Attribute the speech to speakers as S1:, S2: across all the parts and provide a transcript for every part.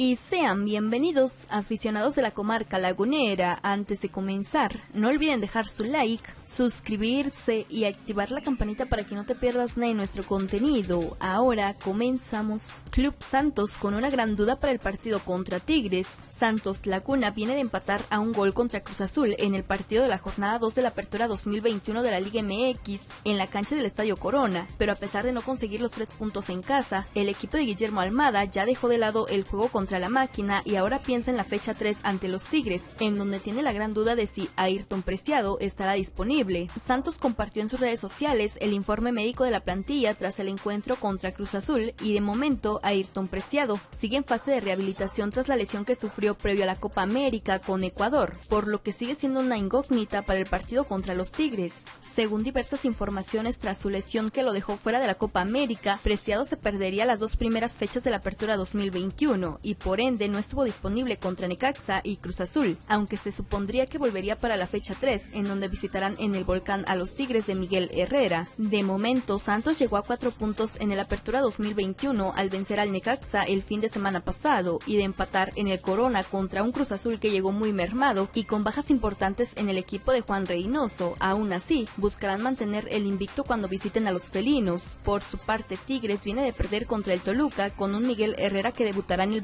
S1: Y sean bienvenidos aficionados de la comarca lagunera. Antes de comenzar, no olviden dejar su like, suscribirse y activar la campanita para que no te pierdas nada de nuestro contenido. Ahora comenzamos. Club Santos con una gran duda para el partido contra Tigres. Santos Laguna viene de empatar a un gol contra Cruz Azul en el partido de la jornada 2 de la apertura 2021 de la Liga MX en la cancha del Estadio Corona, pero a pesar de no conseguir los tres puntos en casa, el equipo de Guillermo Almada ya dejó de lado el juego contra la máquina y ahora piensa en la fecha 3 ante los Tigres, en donde tiene la gran duda de si Ayrton Preciado estará disponible. Santos compartió en sus redes sociales el informe médico de la plantilla tras el encuentro contra Cruz Azul y de momento Ayrton Preciado sigue en fase de rehabilitación tras la lesión que sufrió previo a la Copa América con Ecuador, por lo que sigue siendo una incógnita para el partido contra los Tigres. Según diversas informaciones tras su lesión que lo dejó fuera de la Copa América, Preciado se perdería las dos primeras fechas de la apertura 2021 y por ende no estuvo disponible contra Necaxa y Cruz Azul, aunque se supondría que volvería para la fecha 3, en donde visitarán en el volcán a los Tigres de Miguel Herrera. De momento, Santos llegó a cuatro puntos en el Apertura 2021 al vencer al Necaxa el fin de semana pasado y de empatar en el Corona contra un Cruz Azul que llegó muy mermado y con bajas importantes en el equipo de Juan Reynoso. Aún así, buscarán mantener el invicto cuando visiten a los felinos. Por su parte, Tigres viene de perder contra el Toluca con un Miguel Herrera que debutará en el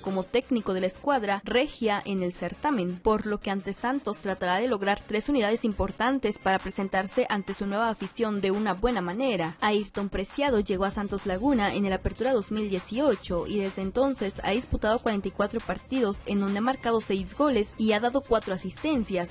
S1: como técnico de la escuadra regia en el certamen, por lo que ante Santos tratará de lograr tres unidades importantes para presentarse ante su nueva afición de una buena manera. Ayrton Preciado llegó a Santos Laguna en el Apertura 2018 y desde entonces ha disputado 44 partidos en donde ha marcado 6 goles y ha dado 4 asistencias.